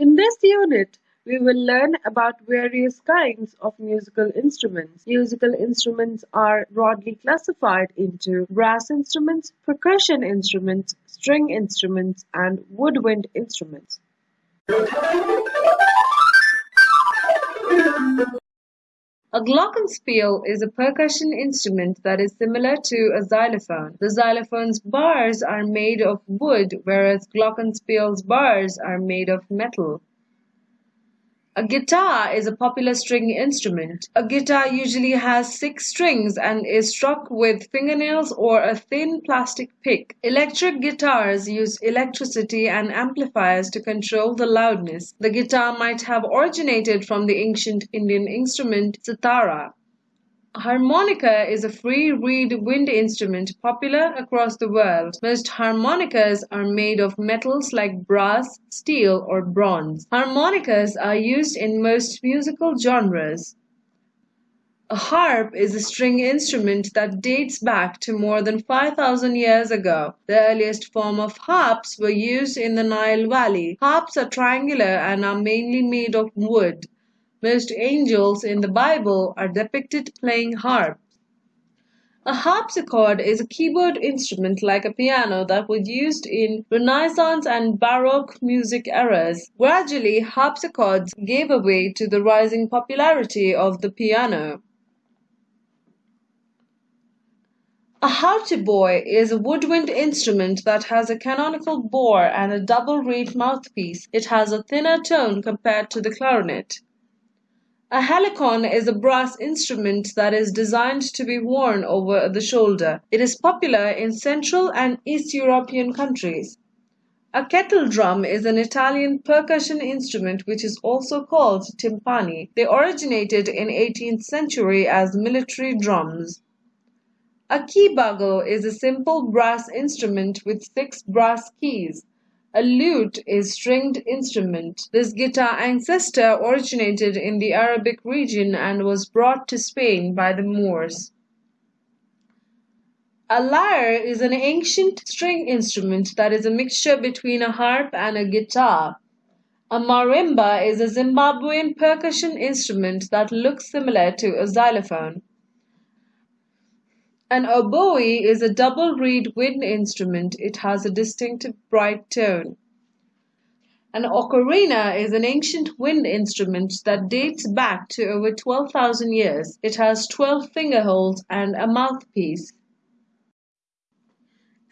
In this unit, we will learn about various kinds of musical instruments. Musical instruments are broadly classified into brass instruments, percussion instruments, string instruments, and woodwind instruments. A glockenspiel is a percussion instrument that is similar to a xylophone. The xylophone's bars are made of wood, whereas glockenspiel's bars are made of metal. A guitar is a popular string instrument. A guitar usually has six strings and is struck with fingernails or a thin plastic pick. Electric guitars use electricity and amplifiers to control the loudness. The guitar might have originated from the ancient Indian instrument cithara. Harmonica is a free reed wind instrument popular across the world. Most harmonicas are made of metals like brass, steel, or bronze. Harmonicas are used in most musical genres. A harp is a string instrument that dates back to more than 5,000 years ago. The earliest form of harps were used in the Nile Valley. Harps are triangular and are mainly made of wood. Most angels in the Bible are depicted playing harps. A harpsichord is a keyboard instrument like a piano that was used in Renaissance and Baroque music eras. Gradually, harpsichords gave way to the rising popularity of the piano. A hautboy is a woodwind instrument that has a canonical bore and a double reed mouthpiece. It has a thinner tone compared to the clarinet. A helicon is a brass instrument that is designed to be worn over the shoulder. It is popular in Central and East European countries. A kettle drum is an Italian percussion instrument which is also called timpani. They originated in 18th century as military drums. A key bugle is a simple brass instrument with six brass keys. A lute is stringed instrument. This guitar ancestor originated in the Arabic region and was brought to Spain by the Moors. A lyre is an ancient string instrument that is a mixture between a harp and a guitar. A marimba is a Zimbabwean percussion instrument that looks similar to a xylophone. An oboe is a double reed wind instrument. It has a distinctive bright tone. An ocarina is an ancient wind instrument that dates back to over 12,000 years. It has 12 finger holes and a mouthpiece.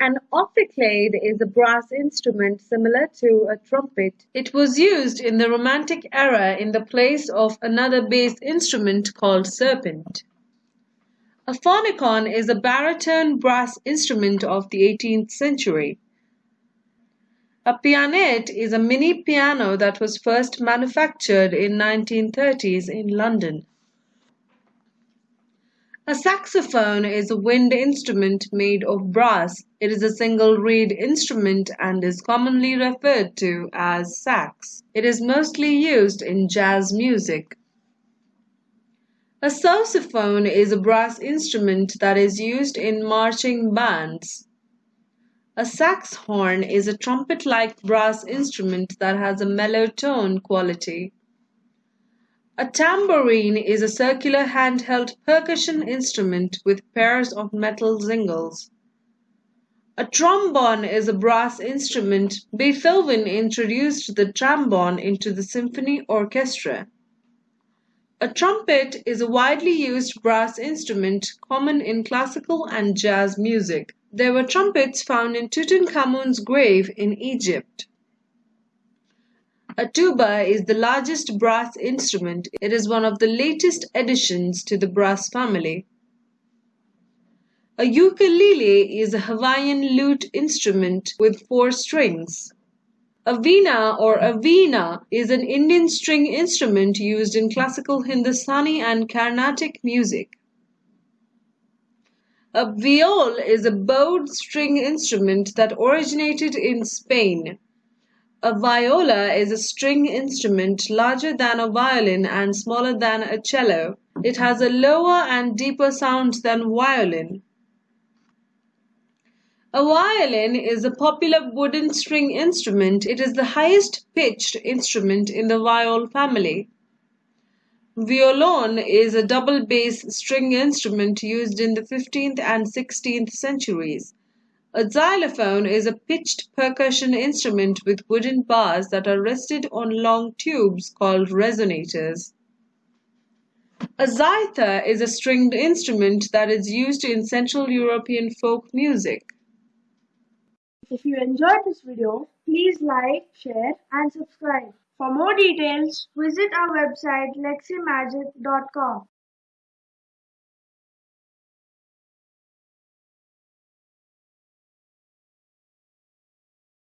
An ophicleide is a brass instrument similar to a trumpet. It was used in the Romantic era in the place of another bass instrument called serpent. A phonicon is a baritone brass instrument of the 18th century. A pianette is a mini piano that was first manufactured in 1930s in London. A saxophone is a wind instrument made of brass. It is a single reed instrument and is commonly referred to as sax. It is mostly used in jazz music. A sousaphone is a brass instrument that is used in marching bands. A sax horn is a trumpet-like brass instrument that has a mellow tone quality. A tambourine is a circular handheld percussion instrument with pairs of metal zingles. A trombone is a brass instrument. Beethoven introduced the trombone into the symphony orchestra. A trumpet is a widely used brass instrument common in classical and jazz music. There were trumpets found in Tutankhamun's grave in Egypt. A tuba is the largest brass instrument. It is one of the latest additions to the brass family. A ukulele is a Hawaiian lute instrument with four strings. A veena or a veena is an Indian string instrument used in classical Hindustani and Carnatic music. A viol is a bowed string instrument that originated in Spain. A viola is a string instrument larger than a violin and smaller than a cello. It has a lower and deeper sound than violin. A violin is a popular wooden string instrument. It is the highest pitched instrument in the viol family. Violon is a double bass string instrument used in the 15th and 16th centuries. A xylophone is a pitched percussion instrument with wooden bars that are rested on long tubes called resonators. A zither is a stringed instrument that is used in Central European folk music. If you enjoyed this video, please like, share and subscribe. For more details, visit our website leximagic.com.